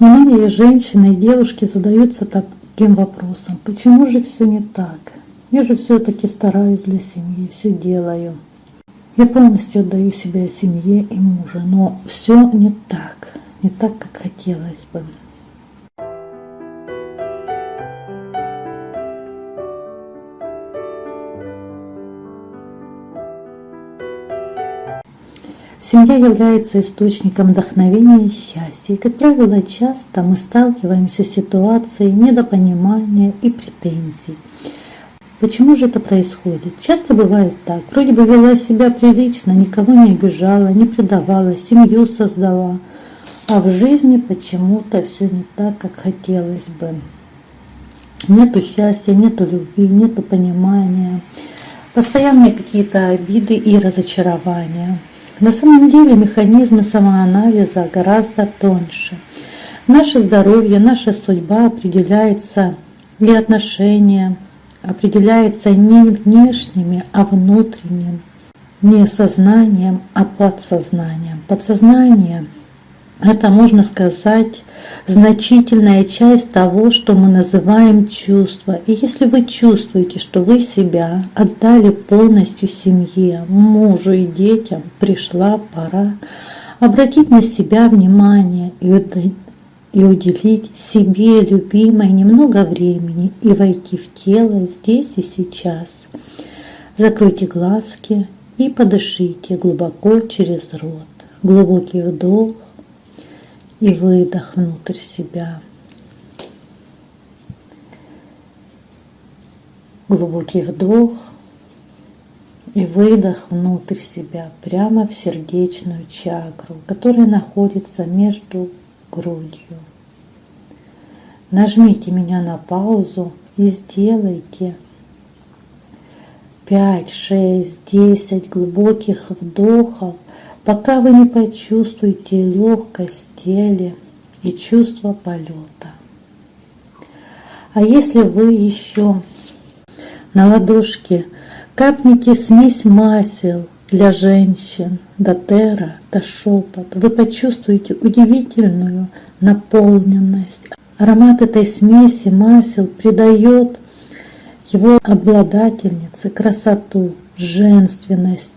Многие женщины и девушки задаются таким вопросом, почему же все не так? Я же все-таки стараюсь для семьи, все делаю. Я полностью отдаю себя семье и мужу, но все не так, не так, как хотелось бы. Семья является источником вдохновения и счастья. И, как правило, часто мы сталкиваемся с ситуацией недопонимания и претензий. Почему же это происходит? Часто бывает так. Вроде бы вела себя прилично, никого не обижала, не предавала, семью создала. А в жизни почему-то все не так, как хотелось бы. Нету счастья, нету любви, нету понимания. Постоянные какие-то обиды и разочарования. На самом деле механизмы самоанализа гораздо тоньше. Наше здоровье, наша судьба определяется и отношения, определяется не внешними, а внутренним, не сознанием, а подсознанием. Подсознание – это, можно сказать, значительная часть того, что мы называем чувство. И если вы чувствуете, что вы себя отдали полностью семье, мужу и детям, пришла пора обратить на себя внимание и и уделить себе, любимой, немного времени и войти в тело здесь и сейчас. Закройте глазки и подышите глубоко через рот. Глубокий вдох и выдох внутрь себя. Глубокий вдох и выдох внутрь себя, прямо в сердечную чакру, которая находится между грудью. Нажмите меня на паузу и сделайте 5, 6, 10 глубоких вдохов, пока вы не почувствуете легкость в теле и чувство полета. А если вы еще на ладошке капните смесь масел для женщин, дотера, до вы почувствуете удивительную наполненность. Аромат этой смеси масел придает его обладательнице красоту, женственность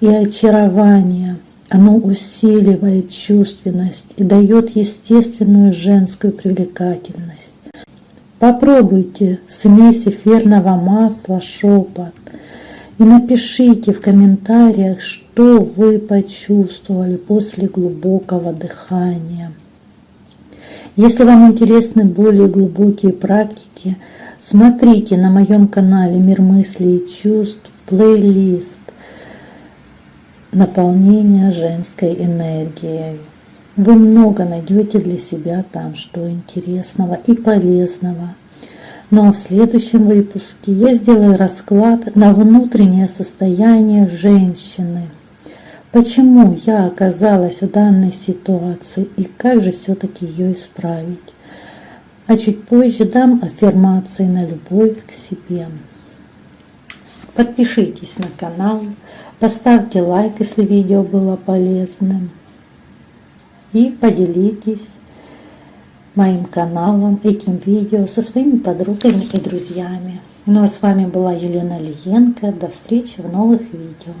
и очарование. Оно усиливает чувственность и дает естественную женскую привлекательность. Попробуйте смесь эфирного масла шепот и напишите в комментариях, что вы почувствовали после глубокого дыхания. Если вам интересны более глубокие практики, смотрите на моем канале «Мир мыслей и чувств» плейлист «Наполнение женской энергией». Вы много найдете для себя там, что интересного и полезного – ну а в следующем выпуске я сделаю расклад на внутреннее состояние женщины. Почему я оказалась в данной ситуации и как же все-таки ее исправить. А чуть позже дам аффирмации на любовь к себе. Подпишитесь на канал, поставьте лайк, если видео было полезным. И поделитесь моим каналом, этим видео со своими подругами и друзьями. Ну а с вами была Елена Лиенко. До встречи в новых видео.